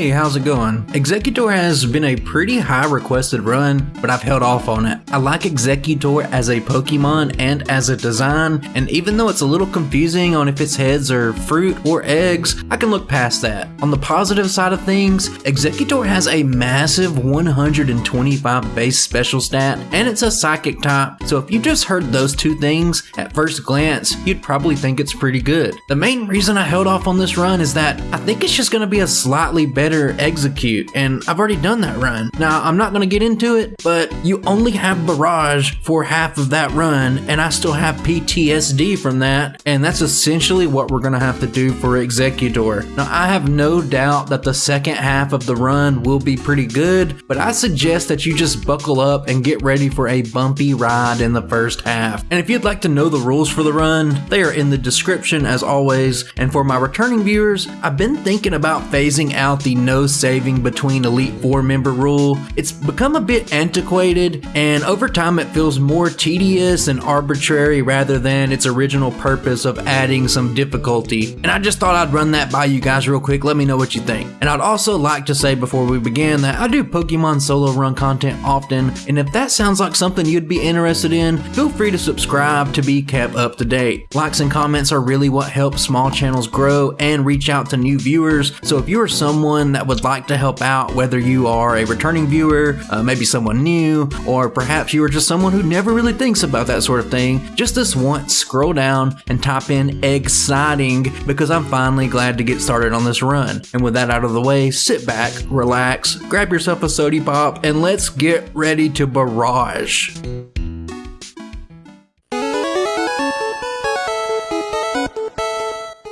Hey, how's it going? Exeggutor has been a pretty high requested run, but I've held off on it. I like Exeggutor as a Pokemon and as a design, and even though it's a little confusing on if its heads are fruit or eggs, I can look past that. On the positive side of things, Exeggutor has a massive 125 base special stat, and it's a psychic type, so if you just heard those two things, at first glance, you'd probably think it's pretty good. The main reason I held off on this run is that I think it's just going to be a slightly better Exeggcute, and I've already done that run. Now, I'm not going to get into it, but you only have Barrage for half of that run, and I still have PTSD from that, and that's essentially what we're going to have to do for Exeggutor. Now, I have no doubt that the second half of the run will be pretty good, but I suggest that you just buckle up and get ready for a bumpy ride in the first half. And if you'd like to know the rules for the run, they are in the description as always, and for my returning viewers, I've been thinking about phasing out the no saving between Elite Four member rule. It's become a bit antiquated, and over time it feels more tedious and arbitrary rather than its original purpose of adding some difficulty. And I just thought I'd run that by you guys real quick, let me know what you think. And I'd also like to say before we begin that I do Pokemon solo run content often, and if that sounds like something you'd be interested in, feel free to subscribe to be kept up to date. Likes and comments are really what helps small channels grow and reach out to new viewers, so if you are someone someone that would like to help out, whether you are a returning viewer, uh, maybe someone new, or perhaps you are just someone who never really thinks about that sort of thing, just this once, scroll down and type in exciting because I'm finally glad to get started on this run. And with that out of the way, sit back, relax, grab yourself a sody pop, and let's get ready to barrage.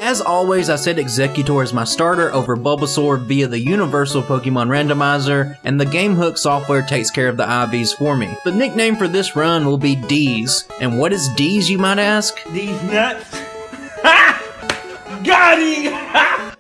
As always, I said Exeggutor is my starter over Bulbasaur via the Universal Pokemon Randomizer, and the GameHook software takes care of the IVs for me. The nickname for this run will be D's. And what is D's, you might ask? D's nuts. Ha! Got!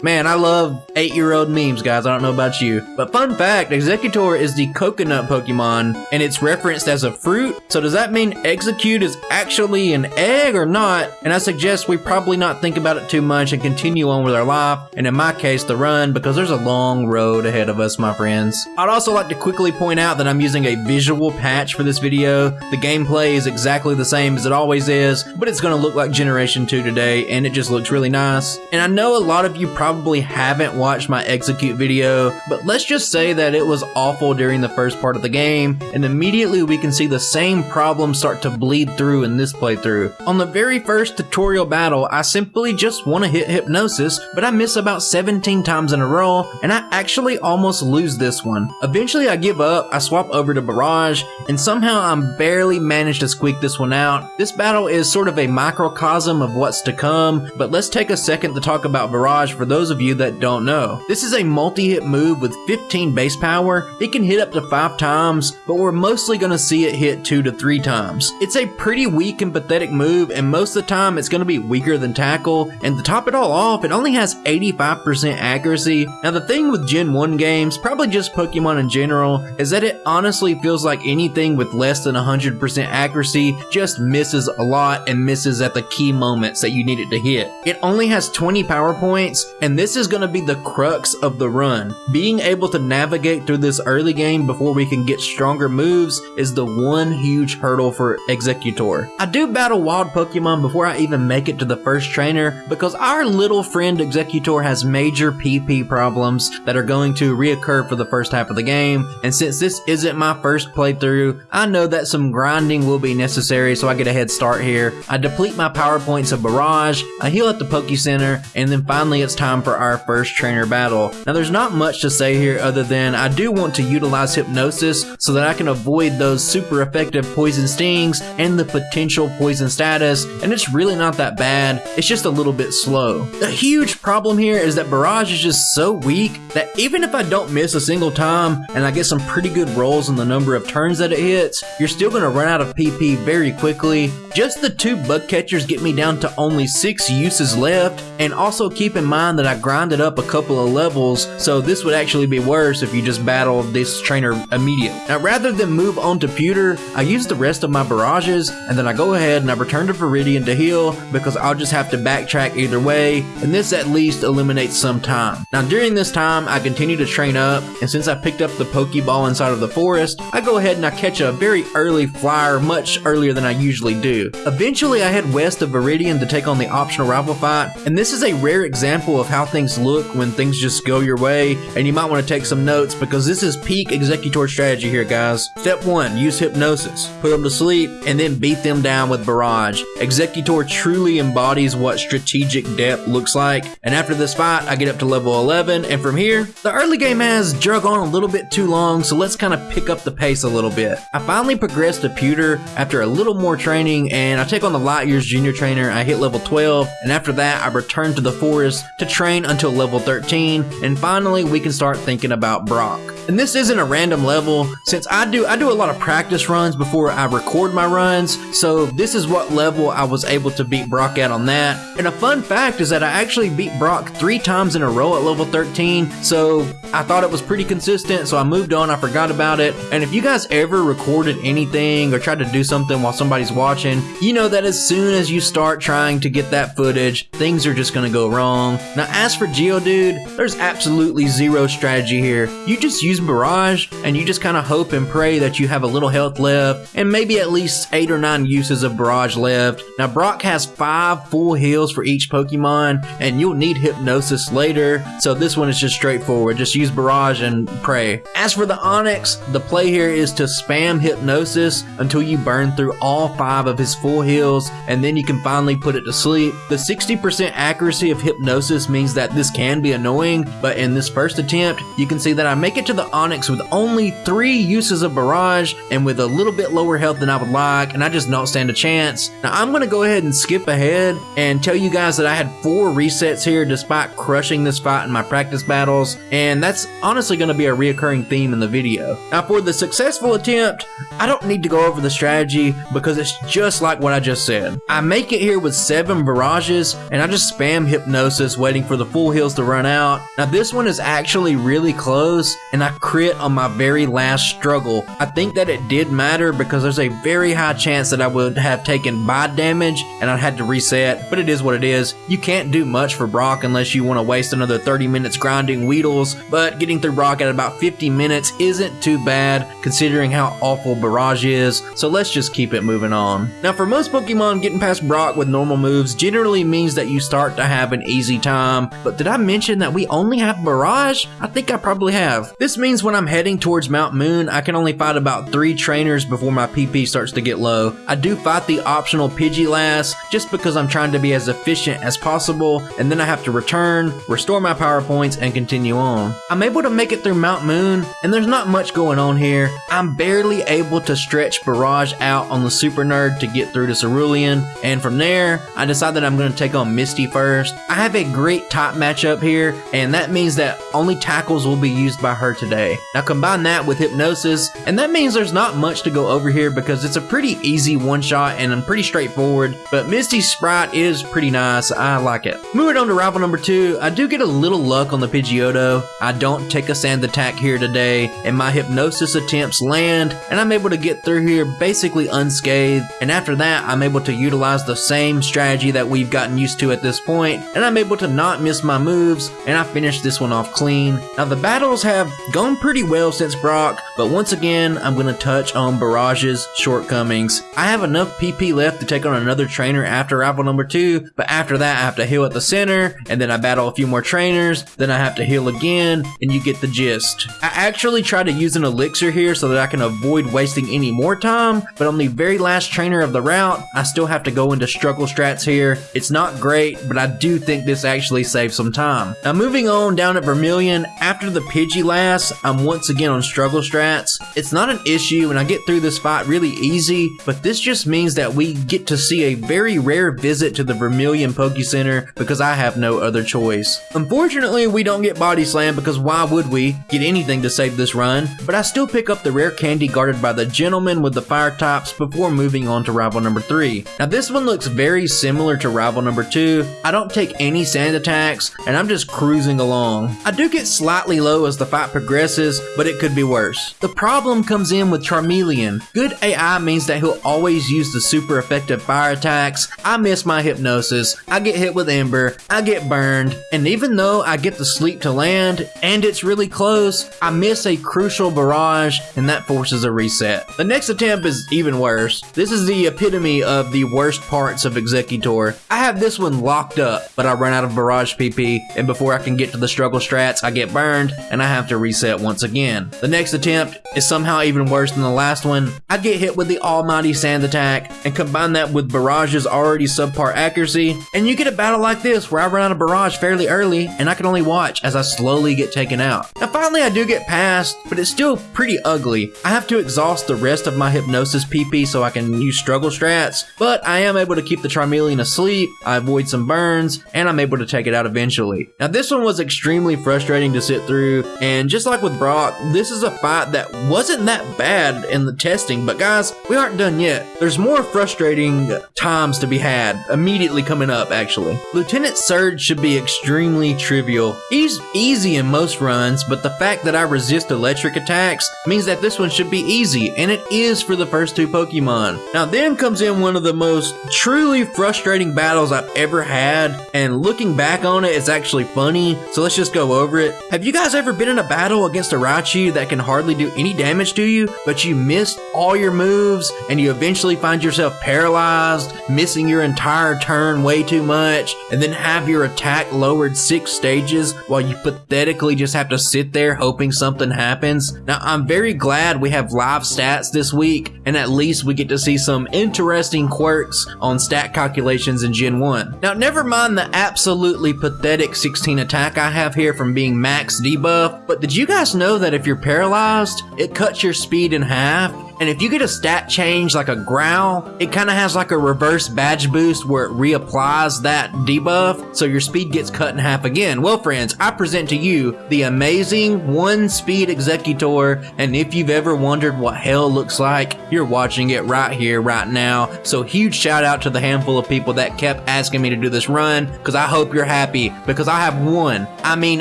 Man, I love eight-year-old memes, guys. I don't know about you. But fun fact, Exeggutor is the coconut Pokemon, and it's referenced as a fruit. So does that mean Exeggcute is actually an egg or not? And I suggest we probably not think about it too much and continue on with our life, and in my case, the run, because there's a long road ahead of us, my friends. I'd also like to quickly point out that I'm using a visual patch for this video. The gameplay is exactly the same as it always is, but it's gonna look like Generation 2 today, and it just looks really nice. And I know a lot of you probably probably haven't watched my Exeggcute video, but let's just say that it was awful during the first part of the game, and immediately we can see the same problems start to bleed through in this playthrough. On the very first tutorial battle, I simply just want to hit Hypnosis, but I miss about 17 times in a row, and I actually almost lose this one. Eventually I give up, I swap over to Barrage, and somehow I'm barely managed to squeak this one out. This battle is sort of a microcosm of what's to come, but let's take a second to talk about Barrage for those those of you that don't know. This is a multi-hit move with 15 base power. It can hit up to 5 times, but we're mostly going to see it hit 2 to 3 times. It's a pretty weak and pathetic move, and most of the time it's going to be weaker than Tackle, and to top it all off, it only has 85% accuracy. Now the thing with Gen 1 games, probably just Pokemon in general, is that it honestly feels like anything with less than 100% accuracy just misses a lot and misses at the key moments that you need it to hit. It only has 20 power points, and and this is going to be the crux of the run. Being able to navigate through this early game before we can get stronger moves is the one huge hurdle for Exeggutor. I do battle wild Pokemon before I even make it to the first trainer because our little friend Exeggutor has major PP problems that are going to reoccur for the first half of the game, and since this isn't my first playthrough, I know that some grinding will be necessary so I get a head start here. I deplete my power points of Barrage, I heal at the Poke Center, and then finally it's time time for our first trainer battle. Now there's not much to say here other than I do want to utilize Hypnosis so that I can avoid those super effective poison stings and the potential poison status and it's really not that bad, it's just a little bit slow. The huge problem here is that Barrage is just so weak that even if I don't miss a single time and I get some pretty good rolls on the number of turns that it hits, you're still going to run out of PP very quickly. Just the two bug catchers get me down to only 6 uses left and also keep in mind that I grinded up a couple of levels, so this would actually be worse if you just battled this trainer immediately. Now, rather than move on to Pewter, I use the rest of my barrages, and then I go ahead and I return to Viridian to heal because I'll just have to backtrack either way, and this at least eliminates some time. Now, during this time, I continue to train up, and since I picked up the Pokeball inside of the forest, I go ahead and I catch a very early flyer much earlier than I usually do. Eventually, I head west of Viridian to take on the optional rival fight, and this is a rare example of how things look when things just go your way, and you might want to take some notes because this is peak Exeggutor strategy here, guys. Step 1, use Hypnosis. Put them to sleep, and then beat them down with Barrage. Exeggutor truly embodies what strategic depth looks like, and after this fight, I get up to level 11, and from here, the early game has drug on a little bit too long, so let's kind of pick up the pace a little bit. I finally progressed to Pewter after a little more training, and I take on the Light Years Junior Trainer, I hit level 12, and after that, I return to the forest to train until level 13, and finally, we can start thinking about Brock. And this isn't a random level, since I do I do a lot of practice runs before I record my runs, so this is what level I was able to beat Brock at on that. And a fun fact is that I actually beat Brock three times in a row at level 13, so I thought it was pretty consistent, so I moved on, I forgot about it. And if you guys ever recorded anything or tried to do something while somebody's watching, you know that as soon as you start trying to get that footage, things are just gonna go wrong. Now as for Geodude, there's absolutely zero strategy here. You just use Barrage, and you just kind of hope and pray that you have a little health left, and maybe at least 8 or 9 uses of Barrage left. Now Brock has 5 full heals for each Pokemon, and you'll need Hypnosis later, so this one is just straightforward. Just use Barrage and pray. As for the Onix, the play here is to spam Hypnosis until you burn through all 5 of his full heals, and then you can finally put it to sleep. The 60% accuracy of Hypnosis means that this can be annoying, but in this first attempt, you can see that I make it to the Onix with only 3 uses of Barrage, and with a little bit lower health than I would like, and I just don't stand a chance. Now I'm going to go ahead and skip ahead and tell you guys that I had 4 resets here despite crushing this fight in my practice battles, and that's honestly going to be a reoccurring theme in the video. Now for the successful attempt, I don't need to go over the strategy because it's just like what I just said. I make it here with 7 barrages, and I just spam Hypnosis waiting for the full heals to run out. Now this one is actually really close, and I crit on my very last struggle. I think that it did matter because there's a very high chance that I would have taken bite damage and I had to reset, but it is what it is. You can't do much for Brock unless you want to waste another 30 minutes grinding Weedles, but getting through Brock at about 50 minutes isn't too bad considering how awful Barrage is, so let's just keep it moving on. Now for most Pokemon, getting past Brock with normal moves generally means that you start to have an easy time, Um, but did I mention that we only have Barrage? I think I probably have. This means when I'm heading towards Mount Moon, I can only fight about 3 trainers before my PP starts to get low. I do fight the optional Pidgeylast just because I'm trying to be as efficient as possible, and then I have to return, restore my power points, and continue on. I'm able to make it through Mount Moon, and there's not much going on here. I'm barely able to stretch Barrage out on the Super Nerd to get through to Cerulean, and from there, I decide that I'm going to take on Misty first. I have a great top matchup here, and that means that only tackles will be used by her today. Now combine that with Hypnosis, and that means there's not much to go over here because it's a pretty easy one shot and I'm pretty straightforward, but Misty's sprite is pretty nice, I like it. Moving on to rival number 2, I do get a little luck on the Pidgeotto. I don't take a sand attack here today, and my Hypnosis attempts land, and I'm able to get through here basically unscathed, and after that I'm able to utilize the same strategy that we've gotten used to at this point, and I'm able to not miss my moves, and I finish this one off clean. Now the battles have gone pretty well since Brock, but once again I'm going to touch on Barrage's shortcomings. I have enough PP left to take on another trainer after rival number 2, but after that I have to heal at the center, and then I battle a few more trainers, then I have to heal again, and you get the gist. I actually try to use an elixir here so that I can avoid wasting any more time, but on the very last trainer of the route, I still have to go into struggle strats here. It's not great, but I do think this actually saves some time. Now moving on down at Vermilion, after the Pidgeylast, I'm once again on struggle strats. It's not an issue and I get through this fight really easy, but this just means that we get to see a very rare visit to the Vermilion Poke Center because I have no other choice. Unfortunately, we don't get Body Slam because why would we get anything to save this run, but I still pick up the rare candy guarded by the gentleman with the fire tops before moving on to rival number 3. Now this one looks very similar to rival number 2. I don't take any sand attack attacks, and I'm just cruising along. I do get slightly low as the fight progresses, but it could be worse. The problem comes in with Charmeleon. Good AI means that he'll always use the super effective fire attacks. I miss my hypnosis, I get hit with Ember, I get burned, and even though I get the sleep to land, and it's really close, I miss a crucial barrage, and that forces a reset. The next attempt is even worse. This is the epitome of the worst parts of Exeggutor. I have this one locked up, but I run out of barrage PP, and before I can get to the struggle strats, I get burned, and I have to reset once again. The next attempt is somehow even worse than the last one. I get hit with the almighty sand attack, and combine that with barrage's already subpar accuracy, and you get a battle like this where I run out of barrage fairly early, and I can only watch as I slowly get taken out. Now finally I do get past, but it's still pretty ugly. I have to exhaust the rest of my hypnosis PP so I can use struggle strats, but I am able to keep the Charmeleon asleep, I avoid some burns, and I'm able to take it out eventually. Now this one was extremely frustrating to sit through, and just like with Brock, this is a fight that wasn't that bad in the testing, but guys, we aren't done yet. There's more frustrating times to be had, immediately coming up actually. Lieutenant Surge should be extremely trivial. He's easy in most runs, but the fact that I resist electric attacks means that this one should be easy, and it is for the first two Pokemon. Now then comes in one of the most truly frustrating battles I've ever had, and looking back on it, it's actually funny, so let's just go over it. Have you guys ever been in a battle against a Raichu that can hardly do any damage to you, but you missed all your moves, and you eventually find yourself paralyzed, missing your entire turn way too much, and then have your attack lowered six stages while you pathetically just have to sit there hoping something happens? Now, I'm very glad we have live stats this week, and at least we get to see some interesting quirks on stat calculations in Gen 1. Now, never mind the absolutely pathetic 16 attack I have here from being max debuff, but did you guys know that if you're paralyzed, it cuts your speed in half? And if you get a stat change like a growl, it kind of has like a reverse badge boost where it reapplies that debuff, so your speed gets cut in half again. Well, friends, I present to you the amazing one speed Exeggutor. and if you've ever wondered what hell looks like, you're watching it right here, right now. So huge shout out to the handful of people that kept asking me to do this run, because I hope you're happy, because I have one, I mean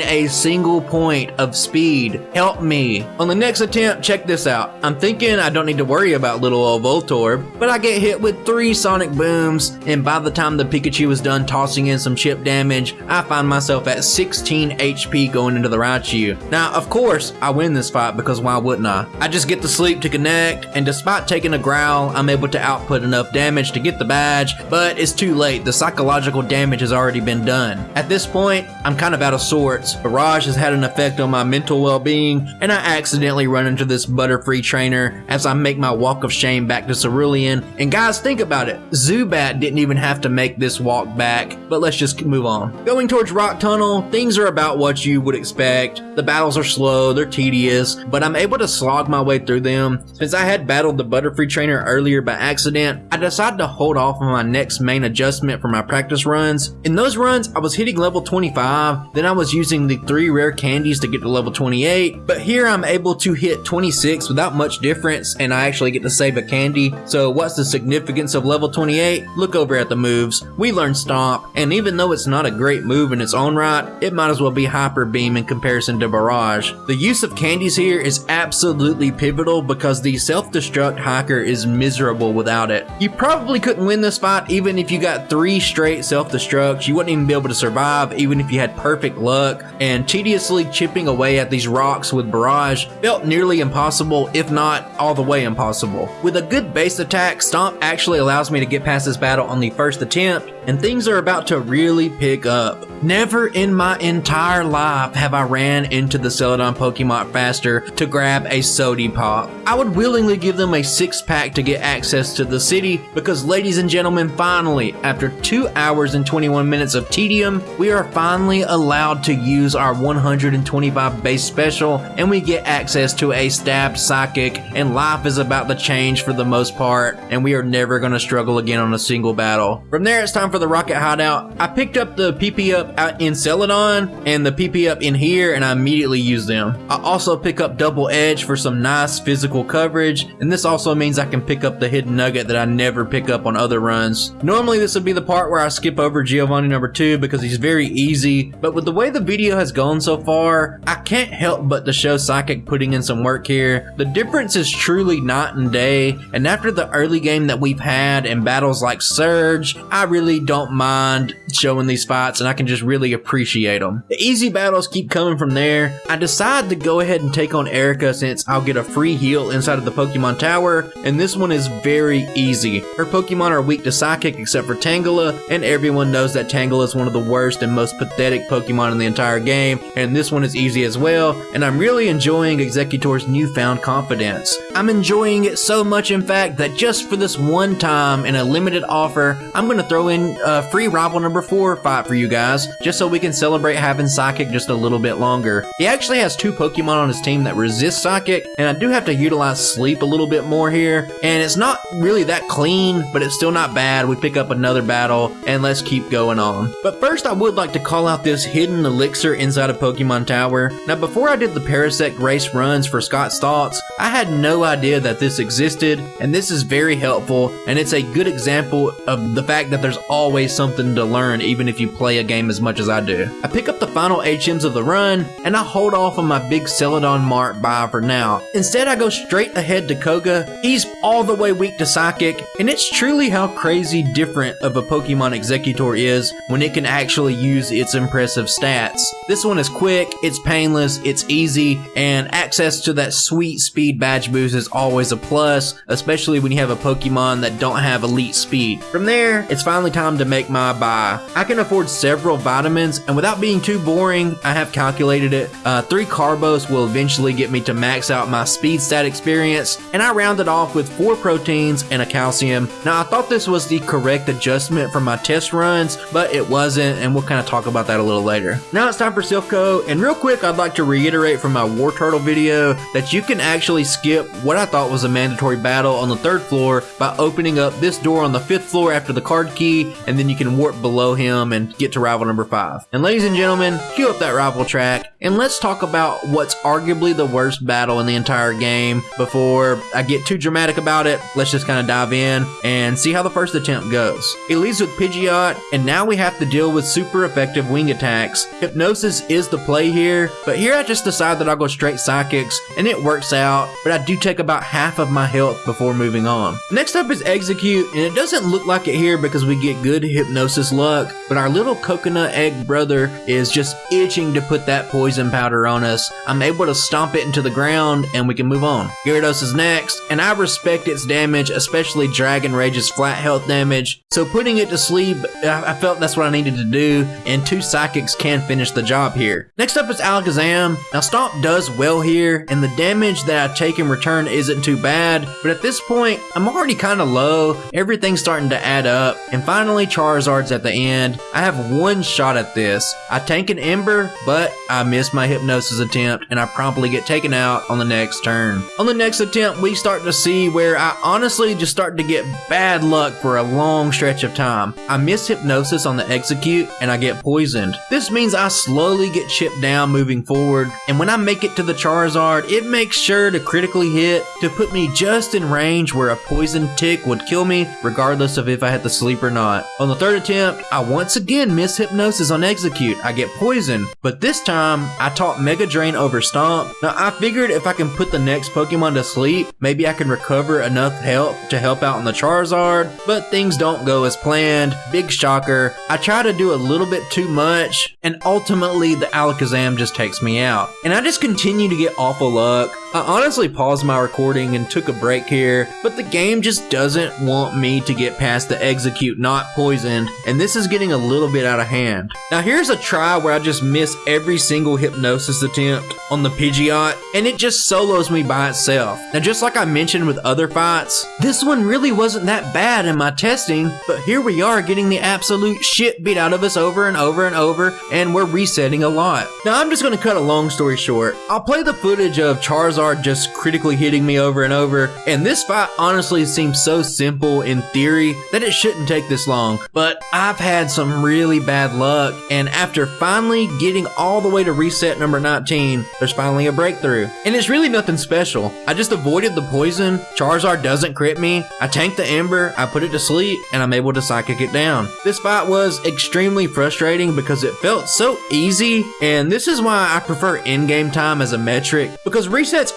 a single point of speed. Help me. On the next attempt, check this out. I'm thinking I don't need to worry about little old Voltorb, but I get hit with three sonic booms, and by the time the Pikachu is done tossing in some chip damage, I find myself at 16 HP going into the Raichu. Now, of course, I win this fight because why wouldn't I? I just get the sleep to connect, and despite taking a growl, I'm able to output enough damage to get the badge, but it's too late. The psychological damage has already been done. At this point, I'm kind of out of sorts. Barrage has had an effect on my mental well-being, and I accidentally run into this Butterfree trainer as I make my walk of shame back to Cerulean. And guys, think about it. Zubat didn't even have to make this walk back, but let's just move on. Going towards Rock Tunnel, things are about what you would expect. The battles are slow, they're tedious, but I'm able to slog my way through them. Since I had battled the Butterfree trainer earlier by accident, I decided to hold off on my next main adjustment for my practice runs. In those runs, I was hitting level 25, then I was using the three rare candies to get to level 28, but here I'm able to hit 26 without much difference and I actually get to save a candy. So what's the significance of level 28? Look over at the moves. We learned Stomp, and even though it's not a great move in its own right, it might as well be Hyper Beam in comparison to Barrage. The use of candies here is absolutely pivotal because the self-destruct hiker is miserable without it. You probably couldn't win this fight even if you got three straight self-destructs. You wouldn't even be able to survive even if you had perfect luck, and tediously chipping away at these rocks with Barrage felt nearly impossible, if not all the way impossible. With a good base attack, Stomp actually allows me to get past this battle on the first attempt, and things are about to really pick up. Never in my entire life have I ran into the Celadon Pokemon faster to grab a Sody Pop. I would willingly give them a six pack to get access to the city because ladies and gentlemen, finally, after 2 hours and 21 minutes of tedium, we are finally allowed to use our 125 base special and we get access to a stabbed psychic and life is about to change for the most part, and we are never going to struggle again on a single battle. From there, it's time for the Rocket Hideout. I picked up the PP up out in Celadon and the PP up in here, and I immediately used them. I also pick up Double Edge for some nice physical coverage, and this also means I can pick up the Hidden Nugget that I never pick up on other runs. Normally, this would be the part where I skip over Giovanni number two because he's very easy, but with the way the video has gone so far, I can't help but to show Psychic putting in some work here. The difference is truly night and day, and after the early game that we've had and battles like Surge, I really don't mind showing these fights and I can just really appreciate them. The easy battles keep coming from there. I decide to go ahead and take on Erica since I'll get a free heal inside of the Pokemon Tower, and this one is very easy. Her Pokemon are weak to Psychic except for Tangela, and everyone knows that Tangela is one of the worst and most pathetic Pokemon in the entire game, and this one is easy as well, and I'm really enjoying Exeggutor's newfound confidence. I'm enjoying it so much in fact that just for this one time in a limited offer, I'm going to throw in a free rival number 4 fight for you guys, just so we can celebrate having Psychic just a little bit longer. He actually has two Pokemon on his team that resist Psychic, and I do have to utilize Sleep a little bit more here, and it's not really that clean, but it's still not bad. We pick up another battle, and let's keep going on. But first, I would like to call out this hidden elixir inside of Pokemon Tower. Now, before I did the Parasect race runs for Scott's Thoughts, I had no idea that this existed, and this is very helpful, and it's a good example of the fact that there's always something to learn even if you play a game as much as I do. I pick up the final HMs of the run, and I hold off on my big Celadon Mart buy for now. Instead, I go straight ahead to Koga. He's all the way weak to Psychic, and it's truly how crazy different of a Pokemon Exeggutor is when it can actually use its impressive stats. This one is quick, it's painless, it's easy, and access to that sweet speed badge boost is always a plus, especially when you have a Pokemon that don't have elite speed. From there, it's finally time to make my buy. I can afford several vitamins, and without being too boring, I have calculated it. Uh, three Carbos will eventually get me to max out my speed stat experience, and I rounded off with four proteins and a calcium. Now, I thought this was the correct adjustment for my test runs, but it wasn't, and we'll kind of talk about that a little later. Now it's time for Silph Co, and real quick, I'd like to reiterate from my War Turtle video that you can actually skip what I thought was a mandatory battle on the third floor by opening up this door on the fifth floor after the card key, and then you can warp below him and get to rival number five. And ladies and gentlemen, cue up that rival track, and let's talk about what's arguably the worst battle in the entire game. Before I get too dramatic about it, let's just kind of dive in and see how the first attempt goes. It leads with Pidgeot, and now we have to deal with super effective wing attacks. Hypnosis is the play here, but here I just decide that I'll go straight Psychics, and it works out, but I do take about half of my health before moving on. Next up is Exeggcute, and it doesn't look like it here because we get good Hypnosis luck, but our little coconut egg brother is just itching to put that poison powder on us. I'm able to stomp it into the ground, and we can move on. Gyarados is next, and I respect its damage, especially Dragon Rage's flat health damage, so putting it to sleep, I, felt that's what I needed to do, and two Psychics can finish the job here. Next up is Alakazam. Now Stomp does well here, and the damage that I take in return isn't too bad, but at this point, I'm already kind of low, everything's starting to add up, and finally Charizard's at the end. I have one shot at this. I tank an Ember, but I miss my Hypnosis attempt, and I promptly get taken out on the next turn. On the next attempt, we start to see where I honestly just start to get bad luck for a long stretch of time. I miss Hypnosis on the Exeggcute and I get poisoned. This means I slowly get chipped down moving forward, and when I make it to the Charizard, it makes sure to critically hit to put me just in range where a poison tick would kill me, regardless of if I had to sleep or not. On the third attempt, I once again miss Hypnosis on Exeggcute. I get poisoned, but this time I taught Mega Drain over Stomp. Now I figured if I can put the next Pokemon to sleep, maybe I can recover enough health to help out on the Charizard, but things don't go as planned. Big shocker. I try to do a little bit too much, and ultimately the Alakazam just takes me out. And I just continue to get awful luck. I honestly paused my recording and took a break here, but the game just doesn't want me to get past the Exeggcute not poisoned, and this is getting a little bit out of hand. Now here's a try where I just miss every single hypnosis attempt on the Pidgeot, and it just solos me by itself. Now just like I mentioned with other fights, this one really wasn't that bad in my testing, but here we are getting the absolute shit beat out of us over and over and over, and we're resetting a lot. Now I'm just gonna cut a long story short. I'll play the footage of Charizard Charizard just critically hitting me over and over. And this fight honestly seems so simple in theory that it shouldn't take this long. But I've had some really bad luck, and after finally getting all the way to reset number 19, there's finally a breakthrough. And it's really nothing special. I just avoided the poison, Charizard doesn't crit me, I tank the Ember, I put it to sleep, and I'm able to psychic it down. This fight was extremely frustrating because it felt so easy, and this is why I prefer in-game time as a metric, because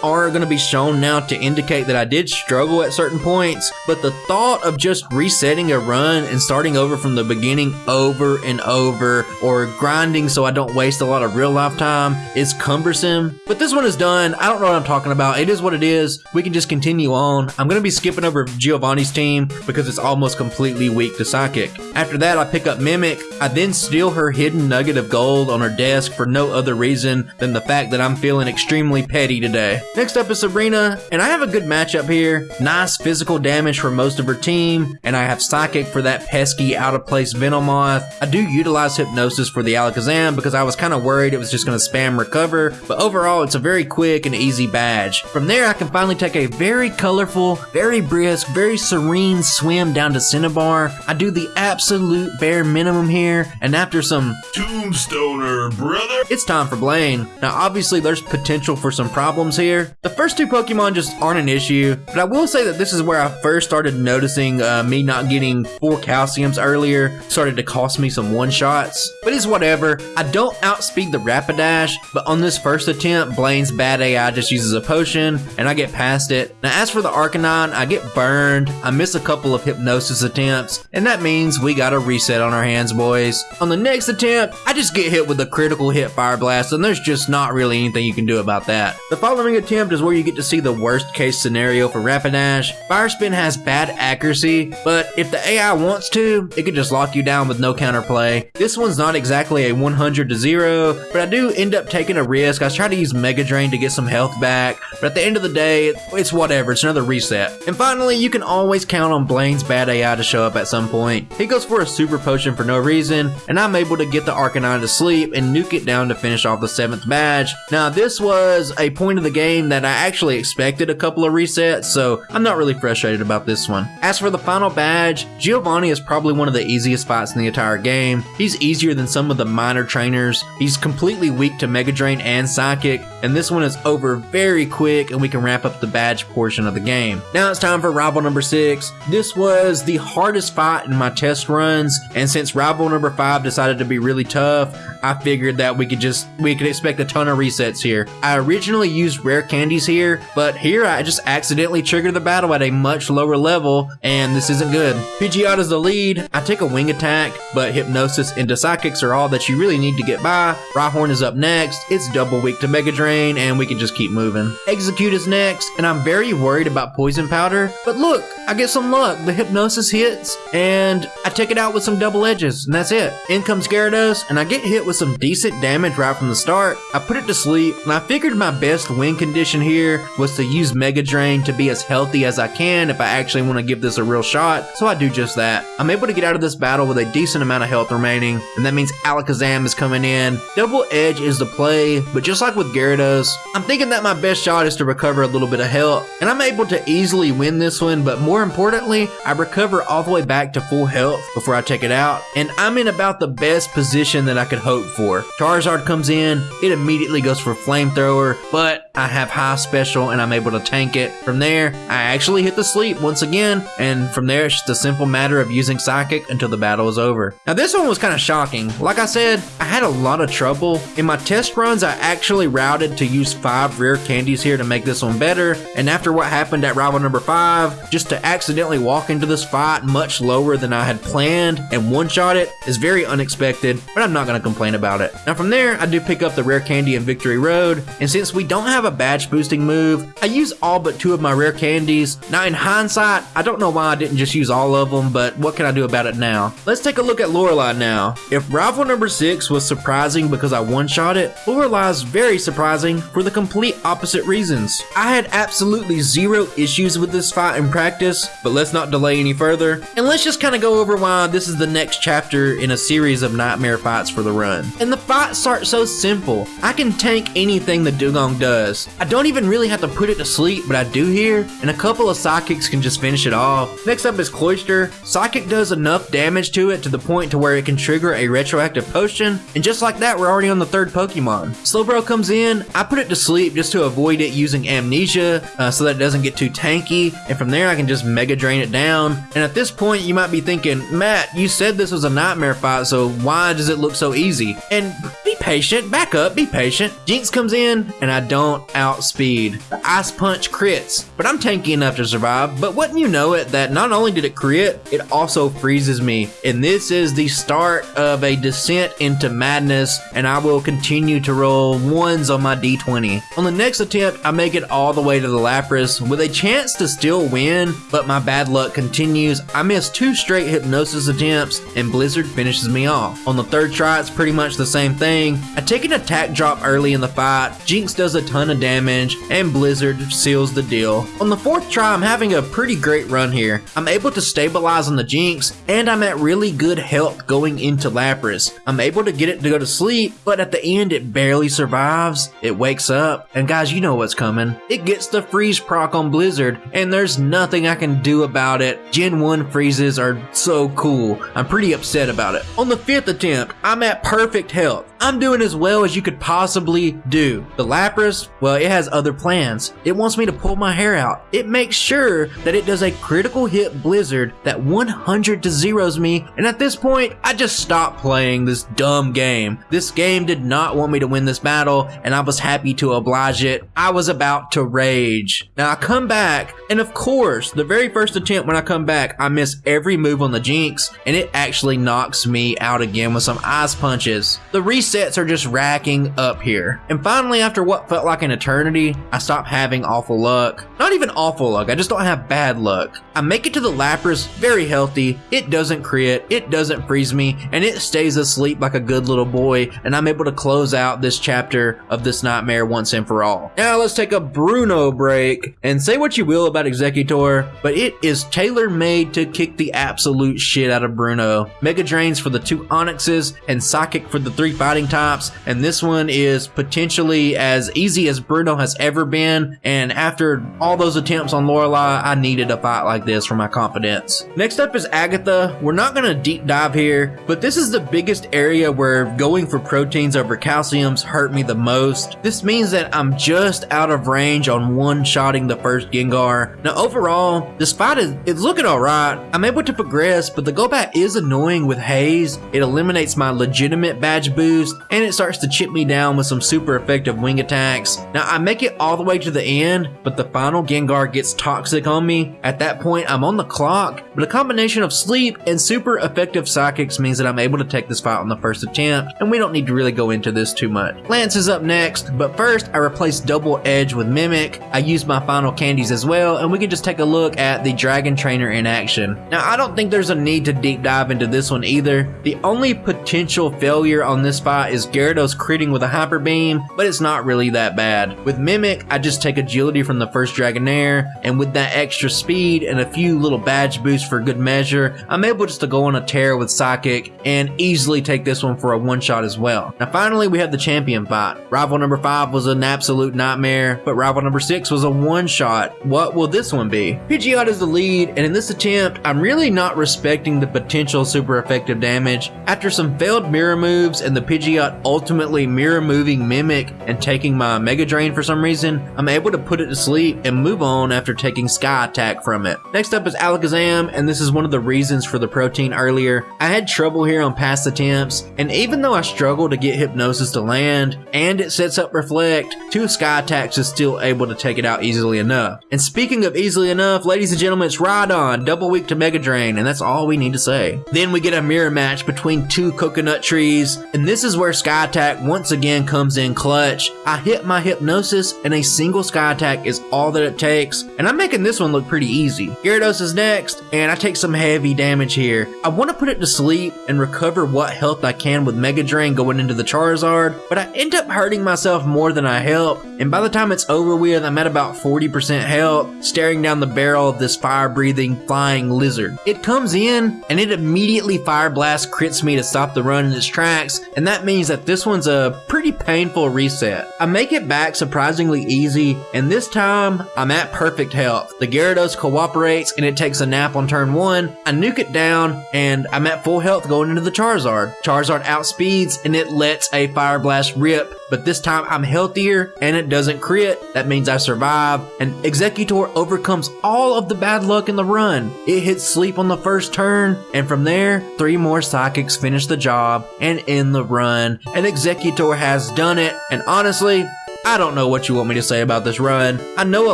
are going to be shown now to indicate that I did struggle at certain points, but the thought of just resetting a run and starting over from the beginning over and over, or grinding so I don't waste a lot of real life time, is cumbersome. But this one is done, I don't know what I'm talking about, it is what it is, we can just continue on. I'm going to be skipping over Giovanni's team because it's almost completely weak to Psychic. After that, I pick up Mimic, I then steal her hidden nugget of gold on her desk for no other reason than the fact that I'm feeling extremely petty today. Next up is Sabrina, and I have a good matchup here. Nice physical damage for most of her team, and I have Psychic for that pesky out of place Venomoth. I do utilize Hypnosis for the Alakazam because I was kind of worried it was just going to spam recover, but overall it's a very quick and easy badge. From there I can finally take a very colorful, very brisk, very serene swim down to Cinnabar. I do the absolute bare minimum here, and after some Tombstoner, brother. it's time for Blaine. Now, obviously, there's potential for some problems here. The first two Pokemon just aren't an issue, but I will say that this is where I first started noticing uh, me not getting four calciums earlier started to cost me some one shots. But it's whatever. I don't outspeed the Rapidash, but on this first attempt, Blaine's bad AI just uses a potion, and I get past it. Now, as for the Arcanine, I get burned. I miss a couple of hypnosis attempts, and that means we got a reset on our hands, boys. On the next attempt, I just get hit with a critical hit fire blast, and there's just not really anything you can do about that. The following attempt is where you get to see the worst case scenario for Rapidash. Fire Spin has bad accuracy, but if the AI wants to, it could just lock you down with no counterplay. This one's not exactly a 100 to 0, but I do end up taking a risk. I try to use Mega Drain to get some health back, but at the end of the day, it's whatever, it's another reset. And finally, you can always count on Blaine's bad AI to show up at some point. He goes for a super potion for no reason, and I'm able to get the Arcanine to sleep and nuke it down to finish off the 7th badge. Now, this was a point of the game that I actually expected a couple of resets, so I'm not really frustrated about this one. As for the final badge, Giovanni is probably one of the easiest fights in the entire game. He's easier than some of the minor trainers. He's completely weak to Mega Drain and Psychic, and this one is over very quick and we can wrap up the badge portion of the game. Now it's time for rival number 6. This was the hardest fight in my test runs, and since rival number 5 decided to be really tough, I figured that we could just we could expect a ton of resets here. I originally used rare candies here, but here I just accidentally triggered the battle at a much lower level, and this isn't good. Pidgeotto's the lead. I take a wing attack, but hypnosis into psychics are all that you really need to get by. Rhyhorn is up next. It's double weak to Mega Drain, and we can just keep moving. Exeggcute is next, and I'm very worried about poison powder. But look, I get some luck. The hypnosis hits, and I take it out with some double edges, and that's it. In comes Gyarados, and I get hit with some decent damage right from the start. I put it to sleep, and I figured my best win condition here was to use Mega Drain to be as healthy as I can if I actually want to give this a real shot, so I do just that. I'm able to get out of this battle with a decent amount of health remaining, and that means Alakazam is coming in. Double Edge is the play, but just like with Gyarados, I'm thinking that my best shot is to recover a little bit of health, and I'm able to easily win this one, but more importantly, I recover all the way back to full health before I take it out, and I'm in about the best position that I could hope for. Charizard comes in, it immediately goes for Flamethrower, but I have high special and I'm able to tank it. From there, I actually hit the sleep once again, and from there it's just a simple matter of using Psychic until the battle is over. Now this one was kind of shocking. Like I said, I had a lot of trouble. In my test runs, I actually routed to use five rare candies here to make this one better, and after what happened at rival number five, just to accidentally walk into this fight much lower than I had planned and one-shot it is very unexpected, but I'm not going to complain about it. Now from there, I do pick up the rare candy in Victory Road, and since we don't have a badge boosting move, I use all but two of my rare candies. Now in hindsight, I don't know why I didn't just use all of them, but what can I do about it now? Let's take a look at Lorelei now. If rival number 6 was surprising because I one-shot it, Lorelei's very surprising for the complete opposite reasons. I had absolutely zero issues with this fight in practice, but let's not delay any further, and let's just kind of go over why this is the next chapter in a series of nightmare fights for the run. And the fight starts so simple. I can tank anything the Dewgong does. I don't even really have to put it to sleep, but I do here, and a couple of psychics can just finish it off. Next up is Cloyster. Psychic does enough damage to it to the point to where it can trigger a retroactive potion, and just like that, we're already on the third Pokemon. Slowbro comes in, I put it to sleep just to avoid it using Amnesia, uh, so that it doesn't get too tanky, and from there I can just Mega Drain it down. And at this point, you might be thinking, Matt, you said this was a nightmare fight, so why does it look so easy? And be patient, back up, be patient. Jynx comes in, and I don't outspeed. The Ice Punch crits, but I'm tanky enough to survive. But wouldn't you know it that not only did it crit, it also freezes me. And this is the start of a descent into madness, and I will continue to roll ones on my d20. On the next attempt, I make it all the way to the Lapras with a chance to still win, but my bad luck continues. I miss two straight hypnosis attempts, and Blizzard finishes me off. On the third try, it's pretty much the same thing. I take an attack drop early in the fight, Jynx does a ton of damage, and Blizzard seals the deal. On the fourth try, I'm having a pretty great run here. I'm able to stabilize on the Jynx, and I'm at really good health going into Lapras. I'm able to get it to go to sleep, but at the end, it barely survives. It wakes up, and guys, you know what's coming. It gets the freeze proc on Blizzard, and there's nothing I can do about it. Gen 1 freezes are so cool. I'm pretty upset about it. On the fifth attempt, I'm at perfect health. I'm doing as well as you could possibly do. The Lapras, well, it has other plans. It wants me to pull my hair out. It makes sure that it does a critical hit Blizzard that 100 to zeros me, and at this point, I just stopped playing this dumb game. This game did not want me to win this battle, and I was happy to oblige it. I was about to rage. Now I come back, and of course, the very first attempt when I come back, I miss every move on the Jynx, and it actually knocks me out again with some ice punches. The resets are just racking up here. And finally, after what felt like an eternity, I stop having awful luck. Not even awful luck, I just don't have bad luck. I make it to the Lapras very healthy, it doesn't crit, it doesn't freeze me, and it stays asleep like a good little boy, and I'm able to close out this chapter of this nightmare once and for all. Now let's take a Bruno break, and say what you will about Exeggutor, but it is tailor-made to kick the absolute shit out of Bruno. Mega Drains for the two Onixes, and Psychic for the three Fighting Types, and this one is potentially as easy as Bruno has ever been, and after all those attempts on Lorelei, I needed a fight like this for my confidence. Next up is Agatha. We're not going to deep dive here, but this is the biggest area where going for proteins over calciums hurt me the most. This means that I'm just out of range on one-shotting the first Gengar. Now overall, fight is it's looking alright. I'm able to progress, but the Golbat is annoying with Haze. It eliminates my legitimate badge boost, and it starts to chip me down with some super effective wing attacks. Now I make it all the way to the end, but the final Gengar gets toxic on me. At that point, I'm on the clock, but a combination of sleep and super effective psychics means that I'm able to take this fight on the first attempt, and we don't need to really go into this too much. Lance is up next, but first I replace Double Edge with Mimic. I use my final candies as well, and we can just take a look at the Dragon Trainer in action. Now I don't think there's a need to deep dive into this one either. The only potential failure on this fight is Gyarados critting with a Hyper Beam, but it's not really that bad. With Mimic, I just take agility from the first Dragonair, and with that extra speed and a few little badge boosts for good measure, I'm able just to go on a tear with Psychic and easily take this one for a one shot as well. Now finally we have the champion fight. Rival number 5 was an absolute nightmare, but rival number 6 was a one shot. What will this one be? Pidgeot is the lead, and in this attempt, I'm really not respecting the potential super effective damage. After some failed mirror moves and the Pidgeot ultimately mirror moving Mimic and taking my Mega Drain for some reason, I'm able to put it to sleep and move on after taking Sky Attack from it. Next up is Alakazam, and this is one of the reasons for the protein earlier. I had trouble here on past attempts, and even though I struggle to get Hypnosis to land, and it sets up Reflect, two Sky Attacks is still able to take it out easily enough. And speaking of easily enough, ladies and gentlemen, it's Rhydon, double weak to Mega Drain, and that's all we need to say. Then we get a mirror match between two coconut trees, and this is where Sky Attack once again comes in clutch. I hit my Hypnosis, and a single Sky Attack is all that it takes, and I'm making this one look pretty easy. Gyarados is next, and I take some heavy damage here. I want to put it to sleep and recover what health I can with Mega Drain going into the Charizard, but I end up hurting myself more than I help, and by the time it's over with, I'm at about 40% health, staring down the barrel of this fire-breathing flying lizard. It comes in, and it immediately Fire Blast crits me to stop the run in its tracks, and that means that this one's a pretty painful reset. I make it back back surprisingly easy, and this time I'm at perfect health. The Gyarados cooperates and it takes a nap on turn one. I nuke it down and I'm at full health going into the Charizard. Charizard outspeeds and it lets a Fire Blast rip, but this time I'm healthier and it doesn't crit. That means I survive, and Exeggutor overcomes all of the bad luck in the run. It hits sleep on the first turn, and from there, three more psychics finish the job and end the run, and Exeggutor has done it, and honestly, I don't know what you want me to say about this run. I know a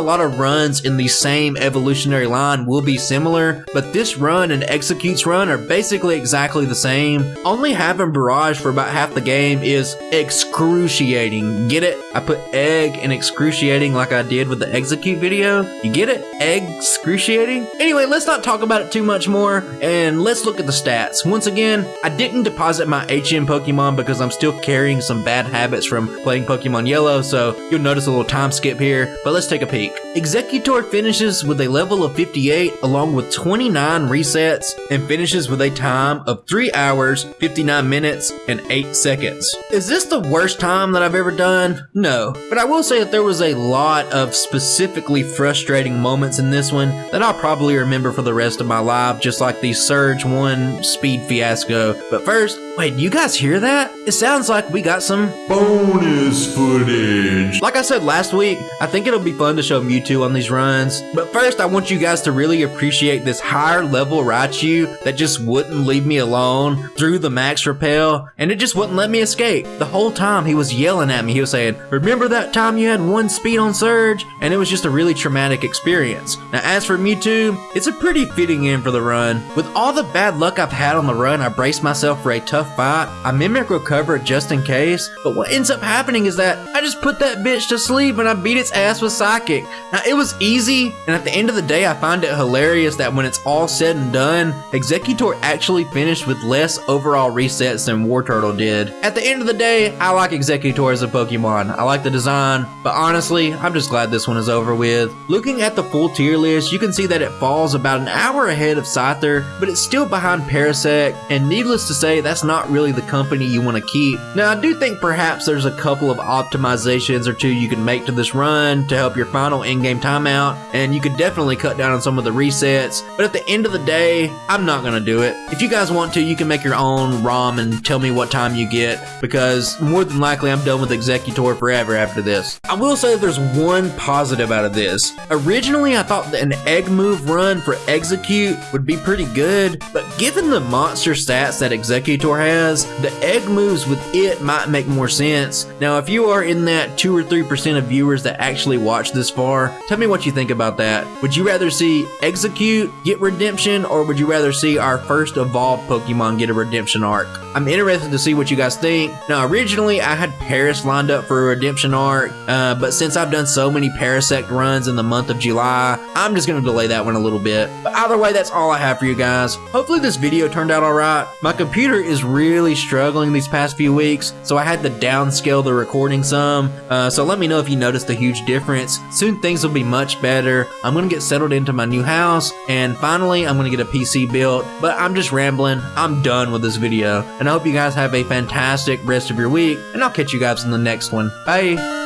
lot of runs in the same evolutionary line will be similar, but this run and Exeggcute's run are basically exactly the same. Only having Barrage for about half the game is excruciating. Get it? I put egg and excruciating like I did with the Execute video. You get it? Egg excruciating? Anyway, let's not talk about it too much more and let's look at the stats. Once again, I didn't deposit my HM Pokemon because I'm still carrying some bad habits from playing Pokemon Yellow, so so you'll notice a little time skip here, but let's take a peek. Exeggutor finishes with a level of 58 along with 29 resets and finishes with a time of 3 hours, 59 minutes, and 8 seconds. Is this the worst time that I've ever done? No, but I will say that there was a lot of specifically frustrating moments in this one that I'll probably remember for the rest of my life, just like the Surge 1 speed fiasco. But first, wait, you guys hear that? It sounds like we got some bonus footage. Like I said last week, I think it'll be fun to show Mewtwo on these runs. But first, I want you guys to really appreciate this higher level Raichu that just wouldn't leave me alone through the max repel, and it just wouldn't let me escape. The whole time he was yelling at me, he was saying, Remember that time you had one speed on Surge? And it was just a really traumatic experience. Now, as for Mewtwo, it's a pretty fitting end for the run. With all the bad luck I've had on the run, I brace myself for a tough fight. I mimic recover just in case, but what ends up happening is that I just put that bitch to sleep and I beat its ass with Psychic. Now, it was easy, and at the end of the day, I find it hilarious that when it's all said and done, Exeggutor actually finished with less overall resets than Wartortle did. At the end of the day, I like Exeggutor as a Pokemon. I like the design, but honestly, I'm just glad this one is over with. Looking at the full tier list, you can see that it falls about an hour ahead of Scyther, but it's still behind Parasect, and needless to say, that's not really the company you want to keep. Now, I do think perhaps there's a couple of optimizations or two you can make to this run to help your final in-game timeout, and you could definitely cut down on some of the resets, but at the end of the day, I'm not gonna do it. If you guys want to, you can make your own ROM and tell me what time you get, because more than likely I'm done with Exeggutor forever after this. I will say there's one positive out of this. Originally, I thought that an egg move run for Exeggcute would be pretty good, but given the monster stats that Exeggutor has, the egg moves with it might make more sense. Now, if you are in that 2 or 3% of viewers that actually watch this far. Tell me what you think about that. Would you rather see Exeggcute get redemption or would you rather see our first evolved Pokemon get a redemption arc? I'm interested to see what you guys think. Now, originally I had Paras lined up for a redemption arc, uh, but since I've done so many Parasect runs in the month of July, I'm just going to delay that one a little bit. But either way, that's all I have for you guys. Hopefully this video turned out alright. My computer is really struggling these past few weeks, so I had to downscale the recording some. Uh, so let me know if you noticed a huge difference. Soon things will be much better. I'm going to get settled into my new house, and finally I'm going to get a PC built, but I'm just rambling. I'm done with this video, and I hope you guys have a fantastic rest of your week, and I'll catch you guys in the next one. Bye!